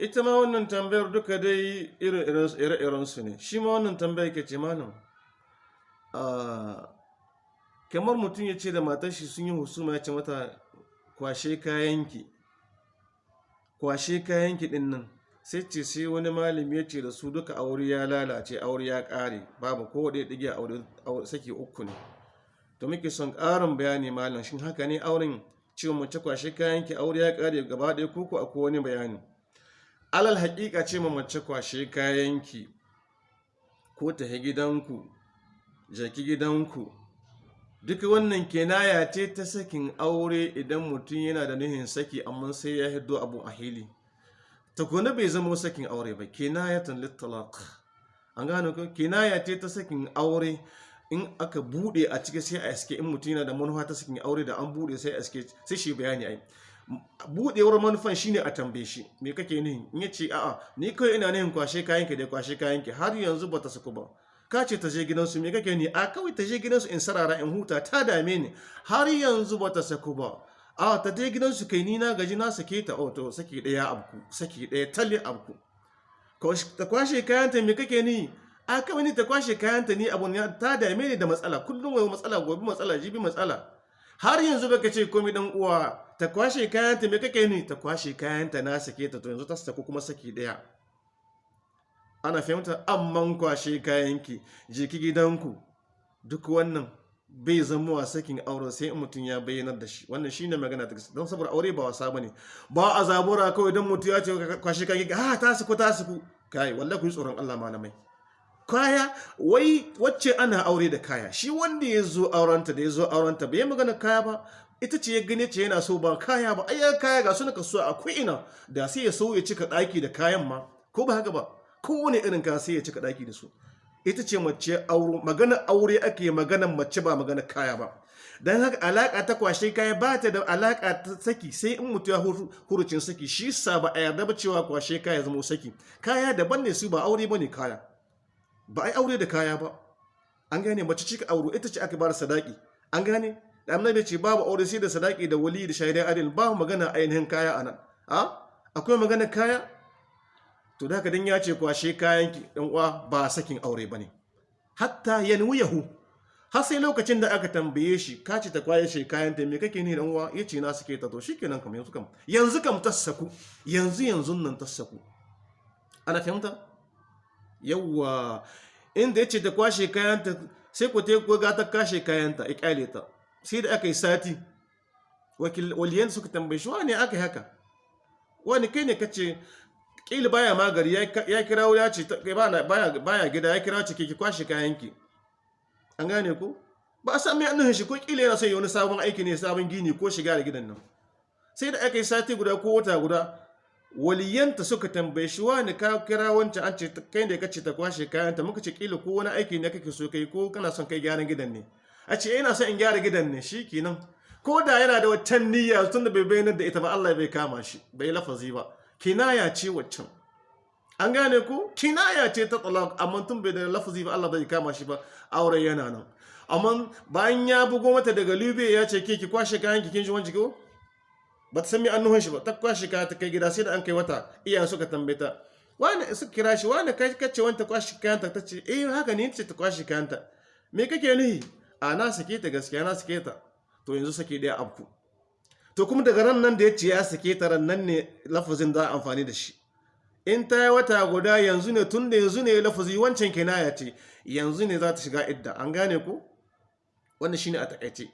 ita ma wannan tambayar duka dai ire-iren su ne. Shi ma wannan tambayar ke ce ah, kamar mutum ya ce da matar shi sun yi husuma ya ce mata kwashe kayanki kwashe kayanki ɗin nan. Sai ce sai wani malami ya ce da su duka aure ya lalace aure ya kare babu ko da dige aure saki uku ne. To muke son ƙarin bayani malam shin haka ne auren? Cewa mace kwashe kayanki aure ya kare gaba ɗaya ko ko akwai wani bayani? Alal haƙiƙa ce ma mace kwashe kayanki ko ta gidanku jaki gidanku. Duka wannan kenaya ce ta sakin aure idan mutum yana da nuhin saki amma sai ya hiddo abu a hili. Takwana bai zama sakin aure ba kenayatan littalaq. An gano ko? Kenaya ce ta sakin aure. In aka buɗe a ciki sai a iske in mutum yana da manufa ta sakin aure da an buɗe sai a iske sai shi bayani ai. Budewar manufan shine a tambaye shi me kake nihin in ya ce a'a ni kai ina nihin kwashe kayanki da kwashe kayanki har yanzu bata saku ba. Ka ce ta je gidansu me kake ni a kawai ta je gidansu in sarara in huta ta dame ni har yanzu bata saku ba. A ta je gidansu kai ni na gaji na sake ta. Oh to saki ɗaya abku saki ɗaya talle abku. Ta kwashe kayanta me kake ni a kawai ni ta kwashe kayanta ni abun ya ta dame ni da matsala. Kullum wai matsala gobe matsala jibi matsala. Har yanzu baka ce komai dan uwa ta kwashe kayanta me kake ni ta kwashe kayanta na sake ta to yanzu ta saku kuma saki ɗaya ana fahimta? Amman kwashe kayanki je ki gidanku. Duk wannan bai zama wa sakin aure sai mutum ya bayyanar da shi. Wannan shine magana ta don saboda aure ba wasa ba ne. Ba a zabura kawai don mutum ya ce kwashe kayanki ah ta saku ta saku. Kai wallahi ku yi tsoron Allah malamai. Kaya wai wacce ana aure da kaya. Shi wanda ya zo aurenta da ya zo aurenta bai magana kaya ba. Ita ce ya gane ce yana so ba kaya ba. Ayyar kaya ga suna kasuwa akwai ina da sai ya so ya cika daki da kayan ma. Ko ba haka ba? Kowane irin kaya sai ya cika daki da su. Ita ce mace auro magana aure ake magana mace ba magana kaya ba. Dan haka alaka ta kwashe kaya ba ta da alaka ta saki. Sai in mutu ya huru- hurucin saki shi sa ba a yarda ba cewa kwashe kaya zama saki. Kaya daban ne su ba aure ba ne kaya. Ba a yi aure da kaya ba. An gane mace cika auro ita ce aka ba da sadaki. An gane? Da annabi ce babu aure sai da sadaki da wali da shaidan adil. Ba magana ainihin kaya a nan a? Akwai magana kaya? To da haka dan ya ce kwashe kayan ki dan uwa ba sakin aure ba ne hatta yanwiyahu. Har sai lokacin da aka tambaye shi ka ce ta kwaye shi kayan ta me kake ni dan uwa? Yace na suke ta. To shikenan kam yanzu kam yanzu kam tassaku. Yanzu yanzu nan tassaku. Ana fahimta? Yawwa inda ya ce ta kwashe kayanta sai ku te ku ga ta kashe kayanta ya ƙyale ta. Sai da aka yi sati waliyan suka tambaye shi wani aka yi haka? Wani kai ne kace kila baya magari ya kira ya ce ta- baya gida ya kira ce ke ki kwashe kayanki. An gane ko ba a san mai annuhin shi ko kila yana son yi wani sabon aiki ne sabon gini ko shiga da gidan nan. Sai da aka yi sati guda ko wata guda waliyanta suka tambaye shi wani ka kira wancan an ce kai da kace ta kwashe kayanta? Muka ce kila ko wani aiki ne kake so kai ko kana son kai gyaran gidan ne. A ce ina son in gyara gidan ne. Shi kenan ko da yana da waccan niyya tun da bai bayyana da ita ba Allah bai kama shi bai lafazi ba. Kinaya ce waccan. An gane ko kinaya ce ta talaq amma tun bai da lafazi ba Allah bai kama shi ba. Aure yana nan. Amma bayan ya bugo mata daga Libya ya ce ke ki kwashe kayan ki kin ji wanci ko? Ba ta san me annuhan shi ba. Ta kwashe kaya ta kai gida sai da an kai wata iyayen suka tambaye ta wani suka kira shi wani kai kace wanta kwashe kayanta? Ta ce eh haka ne ce ta kwashe kayanta. Me kake nuhi? A na sake ta gaskiya na sake ta. To yanzu sake ɗaya abku to kuma daga ran nan da ya ce ya sake ta ran nan ne lafazin za a amfani da shi. In ta yi wata guda yanzu ne tun da yanzu ne lafazi wancan kinaya ce yanzu ne za ta shiga idda. An gane ku wannan shine a taƙaice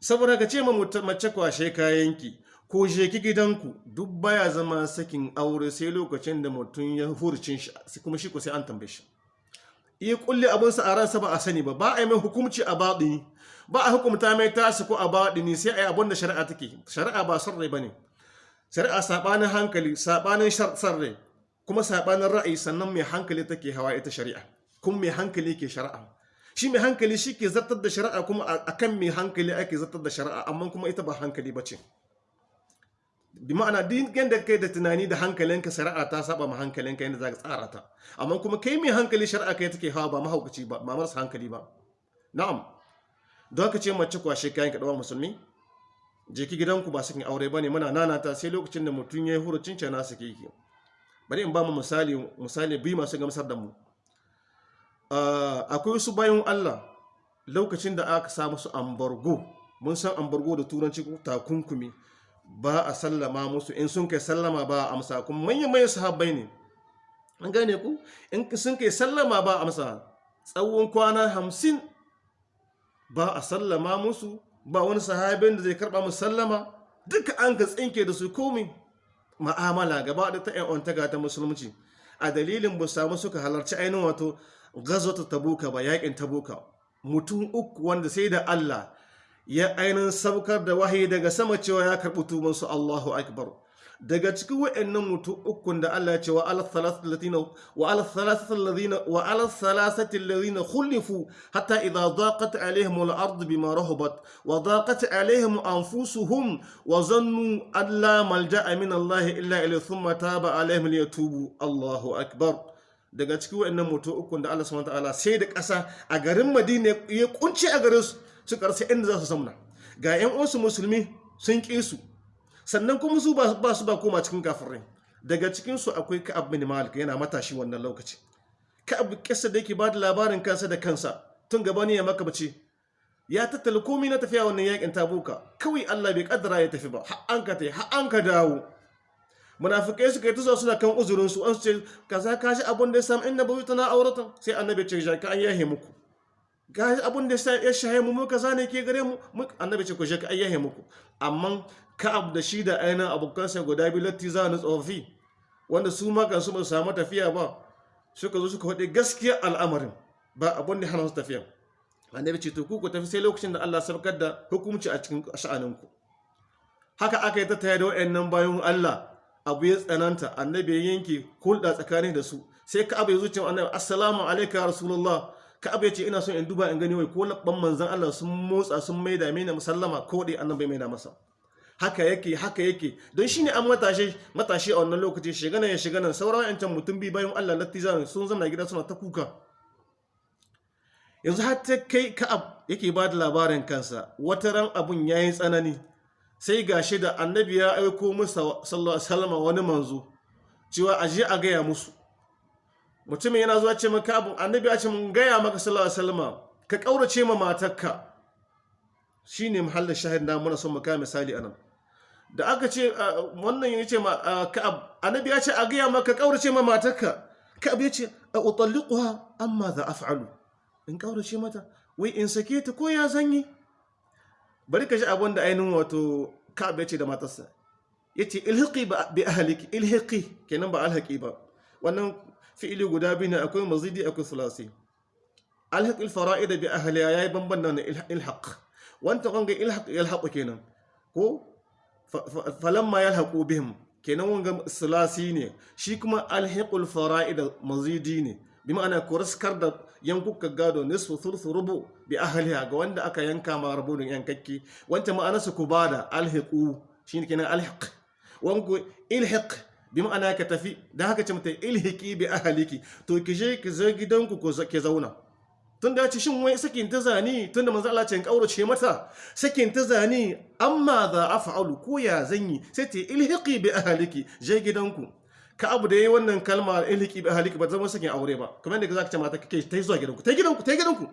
saboda ka ce mace kwashe kayanki ko je ki gidanku duk baya zama sakin aure sai lokacin da mutum ya hurcin shi kuma shi ko sai an tambaye shi. Iya kulle abinsa a ransa ba a sani ba ba a yi mai hukumci a baɗini ba a hukumta mai tasu ko a baɗini sai a yi abin da shari'a take shari'a ba son rai ba ne. Shari'a saɓanin hankali saɓanin son rai kuma saɓanin ra'ayi sannan mai hankali take hawa ita shari'a kuma mai hankali ke shari'a. Shi mai hankali shi ke zartar da shari'a kuma a kan mai hankali ake zartar da shari'a amma kuma ita ba hankali ba ce. Bi ma'ana duk yadda kai da tunani da hankalinka shari'a ta saba ma hankalinka yadda za ka tsara ta. Amma kuma kai mai hankali shari'a kai take hawa ba mahaukaci ba ba marasa hankali ba. Na'am. Don ka ce mace kwashe kayan ka musulmi je ki gidanku ba sakin aure ba ne muna nanata sai lokacin da mutum ya yi hurucin cana su ki. Bari in ba mu misali misali biyu masu gamsar da mu. Akwai wasu bayan Allah lokacin da aka sa musu ambargo mun san ambargo da turanci takunkumi. Ba a sallama musu. In sun kai sallama ba a amsa. Kuma manyan manyan sahabbai ne. An gane ku? In sun kai sallama ba a amsa. Tsawon kwana hamsin ba a sallama musu. Ba wani sahabin da zai karɓa musu sallama. Duka an ka tsinke da su komi. Ma'amala gaba da ta yan taga ta musulunci. A dalilin ba samu suka halarci ainihin wato gazota tabuka ba yaƙin tabuka. Mutum uku wanda sai da Allah ya ainihin saukar da wahayi daga sama cewa ya karɓi tubansu Allahu akbar daga cikin wa'annan mutum ukun da Allah ya ce wa ala thalathati alladhina khulifu hatta idha daqat alaihim al-ard bima rahabat wa daqat alaihim anfusuhum wa zannu an la malja'a min Allah illa ilayhi thumma taba alaihim liyatubu Allahu akbar daga cikin wa'annan mutum ukun da Allah subhanahu wa ta'ala sai da ƙasa a garin Madina ya kunce a garin su suka rasa inda za su zamna. Ga 'yan uwansu musulmi sun ƙi su sannan kuma su ba su ba koma cikin kafirai. Daga cikinsu akwai ka'ab bin malik yana matashi wannan lokaci. Ka'ab kisa da yake ba da labarin kansa da kansa tun gaba ne ya maka bace ya tattala komai na tafiya wannan yaƙin tabuka. Kawai Allah bai kaddara ya tafi ba har an ka tai har an ka dawo. Munafikai suka yi tuzo suna kan uzurin su an su ce kaza ka shi abun da ya samu inna bawi tana auratan sai annabi ce ka an yahe muku. Ga abun da ya shahe mu muka zane ke gare mu? Annabi ce ku je ka ayyahe muku. Amma ka'ab da shi da ainihin abokansa guda biyu latti za ni tsofi wanda su ma ba su samu tafiya ba suka zo suka faɗi gaskiya al'amarin ba abun da hana su tafiya. Annabi ce to ku ku tafi sai lokacin da Allah sabkar da hukunci a cikin sha'aninku. Haka aka yi ta taya da wayannan bayan Allah abu ya tsananta annabi ya yanke hulɗa tsakanin da su. Sai ka'ab ya zuciya annabi assalamu alayka ya rasulullah. Ka'ab ya ce ina son in duba in gani wai ko labban manzon Allah sun motsa sun maida mini musallama ko dai annabi maida masa. Haka yake haka yake. Don shine an matashi matashi a wannan lokaci shigana ya shigana sauran yancan mutum bi bayan Allah lattiza sun zama gida suna ta kuka. Yanzu har ta kai ka'ab yake ba da labarin kansa wata ran abun yayin tsanani. Sai gashi da annabi ya aiko musa sallallahu alaihi wasallam wani manzo cewa aje a gaya musu. Mutumin yana zuwa ce maka abu annabi ya ce mun gaya maka sallallahu alaihi wasallam ka kaurace ma matarka. Shine mahallin shahid na muna son mu kai misali a nan da aka ce wannan ya ce ka'ab annabi ya ce a gaya maka kaurace ma matarka. Ka'ab ya ce a utalliquha amma za af'alu in kaurace mata wai in sake ta ko ya zan yi bari ka ji abin da ainihin wato ka'ab ya ce da matarsa. Ya ce ilhiqi bi ahliki ilhiqi kenan ba alhaqi ba. Wannan fi'ili guda biyu ne akwai mazidi akwai sulasi alhaq alfara'id bi ahliha yayi banban nan ilhaq. Wanta wanga ilhaq yalhaqu kenan. Ko? Falamma yalhaqu bihim. Kenan wanga sulasi ne. Shi kuma alhiqul fara'id mazidi ne. Bi ma'ana kuraskar da yankuka gado nisfu thulth rubu bi ahliha ga wanda aka yanka ma rubun yankakki. Wanta ma'ana su kubada alhiqu shine kenan alhiq. Wanku ilhiq bi ma'ana ka tafi da haka ce mata ilhiki bi ahaliki to ki je ki zo gidanku ko ke zauna. Tun da ce shin wai sakin ta zani tun da manzo Allah ce in kaurace mata sakin ta zani amma za af'alu ko ya zan yi sai ta ilhiki bi ahaliki je gidanku. Ka abu da yayi wannan kalma ilhiki bi ahaliki ba zama sakin aure ba. Kamar da zaka ce mata kake ta zuwa gidanku ta gidanku ta gidanku.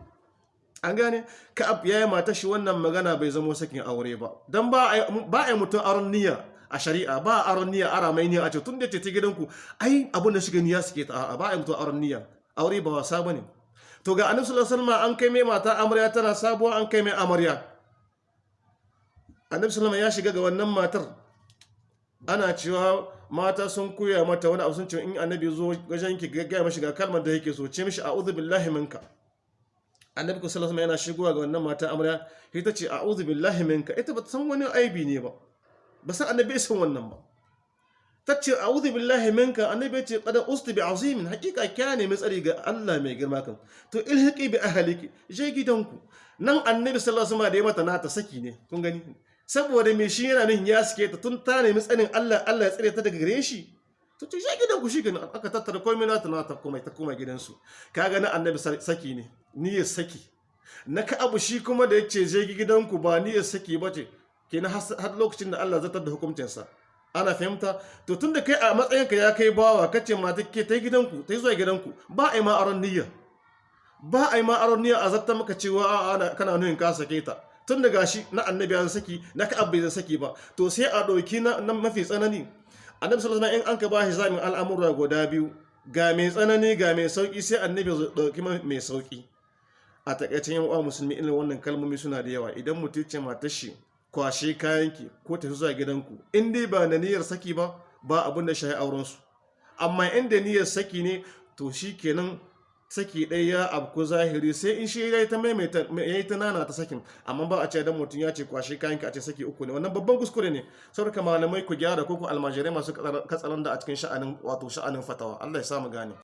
An gane? Ka abu yayi mata shi wannan magana bai zama sakin aure ba. Dan ba ba ai mutum aron niyya a shari'a ba aron niyya ara mai niyya a ce tun da ce ta gidanku ai abin da shiga niyya suke ta ba a mutu aron niyya. Aure ba wasa ba ne to ga annabi sallallahu alaihi wasallam an kai mai mata amarya tana sabuwa an kai mai amarya. Annabi sallallahu ya shiga ga wannan matar. Ana cewa mata sun koya mata wani abu sun ce in annabi zo wajen ki ga mashi ga kalmar da yake so ce mishi a'udhu billahi minka. Annabi sallallahu alaihi yana shigowa ga wannan mata amarya ita ce a'udhu billahi minka. Ita ba ta san wani aibi ne ba ba san annabi san wannan ba. Tace a'udhu billahi minka. Annabi ce qad usti bi azimin. Hakika kya ne mai tsari ga Allah mai girma kan to ilhiqi bi ahliki je gidanku. Nan annabi sallallahu alaihi wasallam da ya mata nata saki ne kun gani? Saboda me shi yana nan ya sike ta tun ta nemi tsarin Allah Allah ya tsare ta daga gare shi. To to je gidanku shi kenan aka tattara komai nata nata komai ta koma gidansu. Kaga na annabi saki ne niyyar saki. Na ka abu shi kuma da ya ce je gidanku ba niyyar saki bace kenan har lokacin da Allah zartar da hukuncinsa. Ana fahimta? To tun da kai a matsayinka ya kai bawa kace mata ke ta gidanku ta zuwa gidanku ba a yi ma aron niyya. Ba a yi ma aron niyya a zartar maka cewa ana kana nuhin ka sake ta. Tun da gashi na annabi ya saki na ka bai saki ba. To sai a ɗauki na mafi tsanani. Annabi sallallahu alaihi wasallam in an ka ba shi zamin al'amura guda biyu ga mai tsanani ga mai sauƙi sai annabi ya ɗauki mai sauƙi a takaicen yan uwa musulmi irin wannan kalmomi suna da yawa. Idan mutum ce matar shi kwashe kayanki ko tafi zuwa gidanku in dai ba da niyyar saki ba ba abin da shahi auren su amma in da niyyar saki ne to shi kenan saki ɗaya ya abku zahiri sai in shi ya yi ta ta nana ta sakin. Amma ba a ce dan mutum ya ce kwashe kayanki a ce saki uku ne. Wannan babban kuskure ne. Saboda malamai ku gyara ko ku almajirai masu katsalan da a cikin sha'anin wato sha'anin fatawa. Allah ya samu gane.